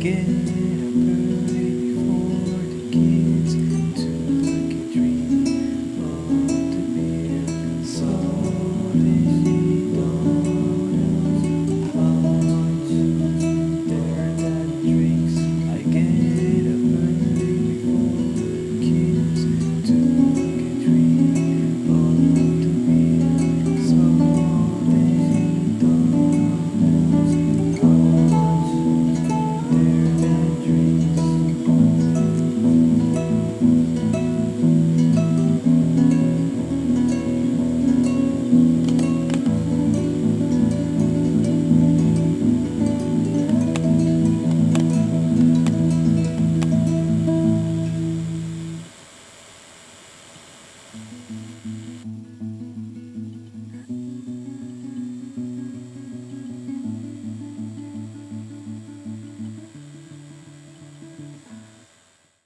again.